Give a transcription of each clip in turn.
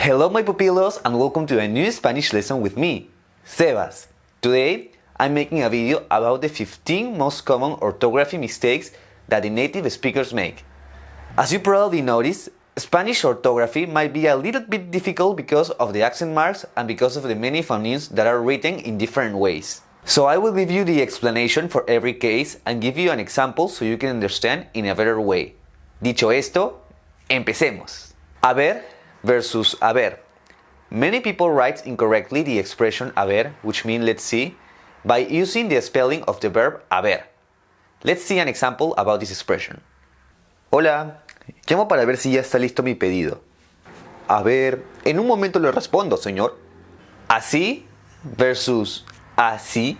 Hello my pupilos and welcome to a new Spanish lesson with me, Sebas. Today, I'm making a video about the 15 most common orthography mistakes that the native speakers make. As you probably noticed, Spanish orthography might be a little bit difficult because of the accent marks and because of the many phonemes that are written in different ways. So I will give you the explanation for every case and give you an example so you can understand in a better way. Dicho esto, empecemos. Haber versus haber. Many people write incorrectly the expression haber, which means let's see, by using the spelling of the verb haber. Let's see an example about this expression. Hola, llamo para ver si ya está listo mi pedido. A ver, en un momento le respondo, señor. Así versus así.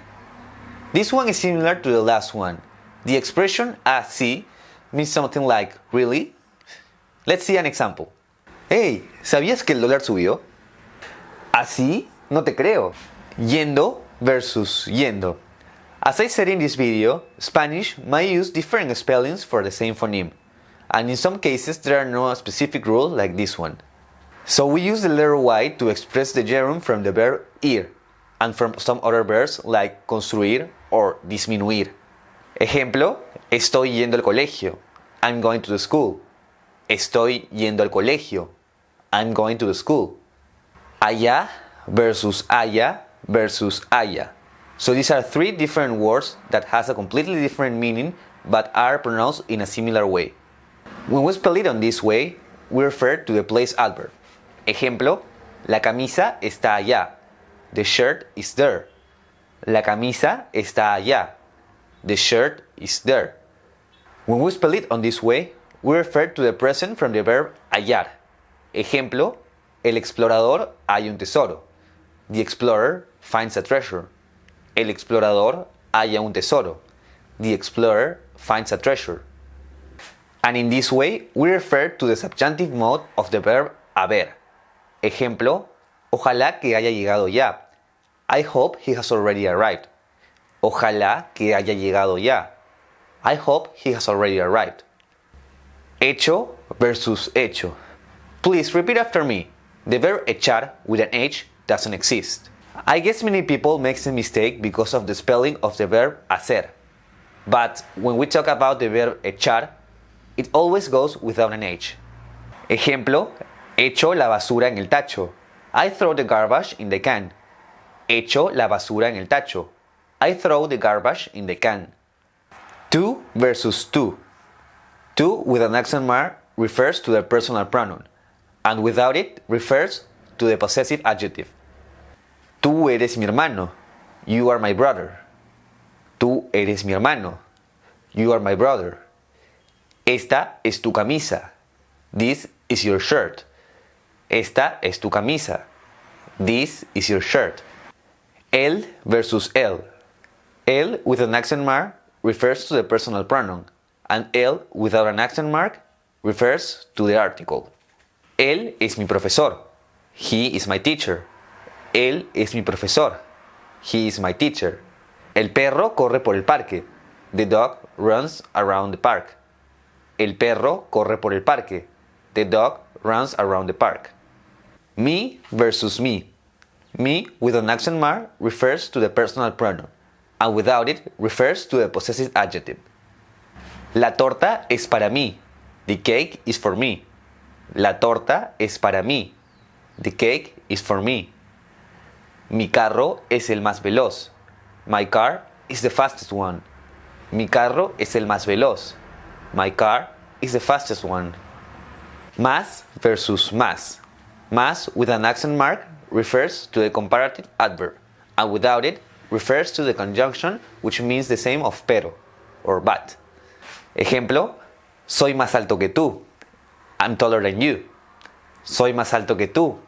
This one is similar to the last one. The expression así means something like really. Let's see an example. Hey, ¿sabías que el dólar subió? Así no te creo. Yendo versus yendo. As I said in this video, Spanish might use different spellings for the same phoneme, and in some cases there are no specific rule like this one. So we use the letter Y to express the gerund from the verb ir, and from some other verbs like construir or disminuir. Ejemplo, estoy yendo al colegio. I'm going to the school. Estoy yendo al colegio. I'm going to the school. Allá versus allá versus allá. So these are three different words that has a completely different meaning but are pronounced in a similar way. When we spell it on this way, we refer to the place adverb. Ejemplo, la camisa está allá. The shirt is there. La camisa está allá. The shirt is there. When we spell it on this way, we refer to the present from the verb hallar. Ejemplo, el explorador halla un tesoro. The explorer finds a treasure. El explorador halla un tesoro. The explorer finds a treasure. And in this way, we refer to the subjunctive mode of the verb haber. Ejemplo, ojalá que haya llegado ya. I hope he has already arrived. Ojalá que haya llegado ya. I hope he has already arrived. Hecho versus hecho. Please repeat after me. The verb echar with an H doesn't exist. I guess many people make the mistake because of the spelling of the verb hacer. But when we talk about the verb echar, it always goes without an H. Ejemplo, echo la basura en el tacho. I throw the garbage in the can. Echo la basura en el tacho. I throw the garbage in the can. Tú versus tú. Tú with an accent mark refers to the personal pronoun, and without it refers to the possessive adjective. Tú eres mi hermano. You are my brother. Tú eres mi hermano. You are my brother. Esta es tu camisa. This is your shirt. Esta es tu camisa. This is your shirt. Él versus él. Él with an accent mark refers to the personal pronoun, and él without an accent mark refers to the article. Él es mi profesor. He is my teacher. Él es mi profesor. He is my teacher. El perro corre por el parque. The dog runs around the park. El perro corre por el parque. The dog runs around the park. Me versus me. Me with an accent mark refers to the personal pronoun, and without it refers to the possessive adjective. La torta es para mí. The cake is for me. La torta es para mí. The cake is for me. Mi carro es el más veloz. My car is the fastest one. Mi carro es el más veloz. My car is the fastest one. Más versus más. Más with an accent mark refers to the comparative adverb, and without it refers to the conjunction which means the same of pero or but. Ejemplo, soy más alto que tú. I'm taller than you. Soy más alto que tú.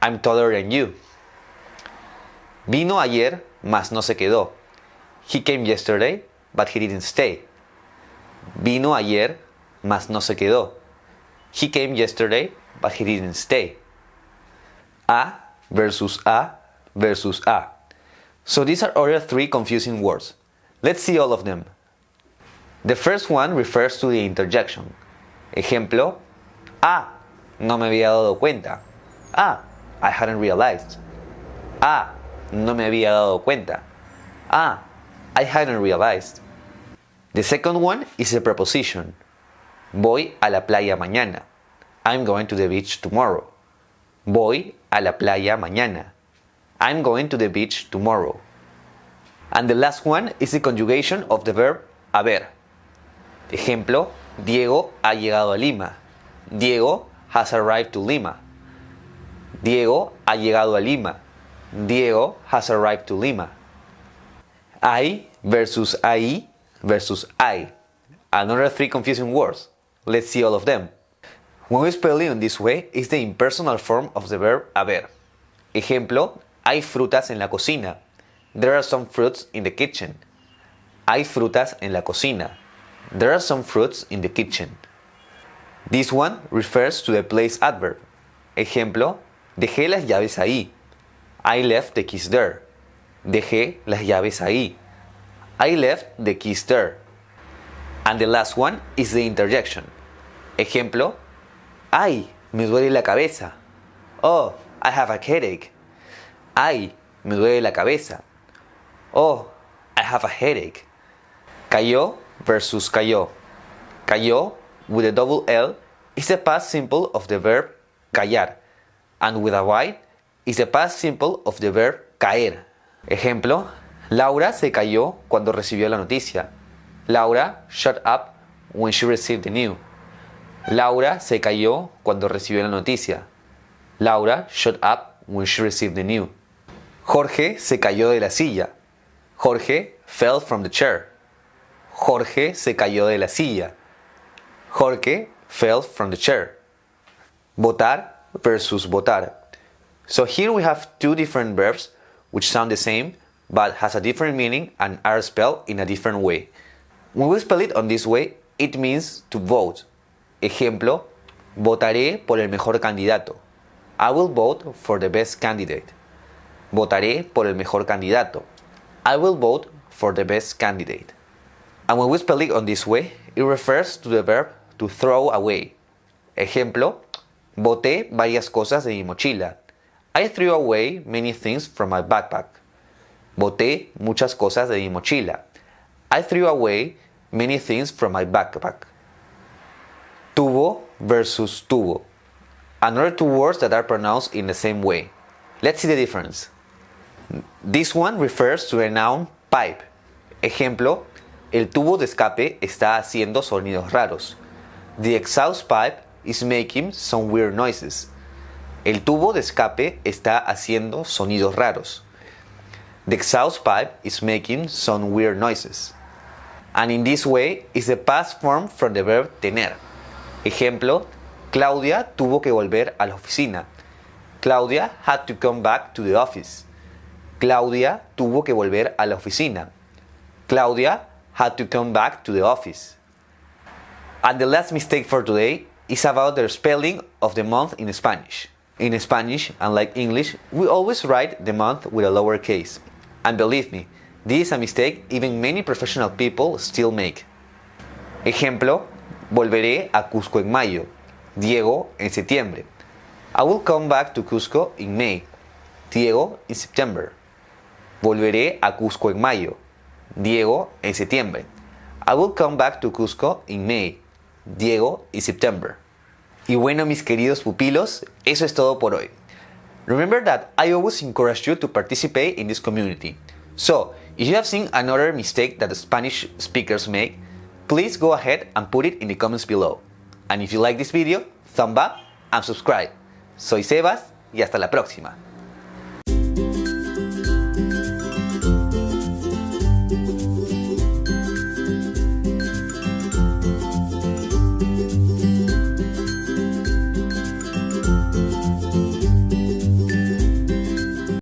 I'm taller than you. Vino ayer, mas no se quedó. He came yesterday, but he didn't stay. Vino ayer, mas no se quedó. He came yesterday, but he didn't stay. A versus A versus A. So these are other three confusing words. Let's see all of them. The first one refers to the interjection. Ejemplo, Ah, no me había dado cuenta. Ah, I hadn't realized. Ah, no me había dado cuenta. Ah, I hadn't realized. The second one is a preposition. Voy a la playa mañana. I'm going to the beach tomorrow. Voy a la playa mañana. I'm going to the beach tomorrow. And the last one is the conjugation of the verb haber. Ejemplo, Diego ha llegado a Lima. Diego has arrived to Lima. Diego ha llegado a Lima. Diego has arrived to Lima. I versus I versus I. Another three confusing words. Let's see all of them. When we spell it in this way, it's the impersonal form of the verb haber. Ejemplo, hay frutas en la cocina. There are some fruits in the kitchen. Hay frutas en la cocina. There are some fruits in the kitchen. This one refers to the place adverb. Ejemplo, dejé las llaves ahí. I left the keys there. Dejé las llaves ahí. I left the keys there. And the last one is the interjection. Ejemplo, ay, me duele la cabeza. Oh, I have a headache. Ay, me duele la cabeza. Oh, I have a headache. Cayó versus cayó. Cayó with a double L is the past simple of the verb callar, and with a Y is the past simple of the verb caer. Ejemplo, Laura se cayó cuando recibió la noticia. Laura shut up when she received the news. Laura se cayó cuando recibió la noticia. Laura shut up when she received the news. Jorge se cayó de la silla. Jorge fell from the chair. Jorge se cayó de la silla. Jorge fell from the chair. Votar versus votar. So here we have two different verbs which sound the same but has a different meaning and are spelled in a different way. When we spell it on this way, it means to vote. Ejemplo, votaré por el mejor candidato. I will vote for the best candidate. Votaré por el mejor candidato. I will vote for the best candidate. And when we spell it on this way, it refers to the verb to throw away. Ejemplo, boté varias cosas de mi mochila. I threw away many things from my backpack. Boté muchas cosas de mi mochila. I threw away many things from my backpack. Tubo versus tubo. Another two words that are pronounced in the same way. Let's see the difference. This one refers to a noun pipe. Ejemplo, el tubo de escape está haciendo sonidos raros. The exhaust pipe is making some weird noises. El tubo de escape está haciendo sonidos raros. The exhaust pipe is making some weird noises. And in this way is the past form from the verb tener. Ejemplo, Claudia tuvo que volver a la oficina. Claudia had to come back to the office. Claudia tuvo que volver a la oficina. Claudia had to come back to the office. And the last mistake for today is about the spelling of the month in Spanish. In Spanish, unlike English, we always write the month with a lowercase. And believe me, this is a mistake even many professional people still make. Ejemplo, volveré a Cusco en mayo. Diego en septiembre. I will come back to Cusco in May. Diego in September. Volveré a Cusco en mayo. Diego en septiembre. I will come back to Cusco in May. Diego in September. Y bueno, mis queridos pupilos, eso es todo por hoy. Remember that I always encourage you to participate in this community. So, if you have seen another mistake that the Spanish speakers make, please go ahead and put it in the comments below. And if you like this video, thumb up and subscribe. Soy Sebas y hasta la próxima.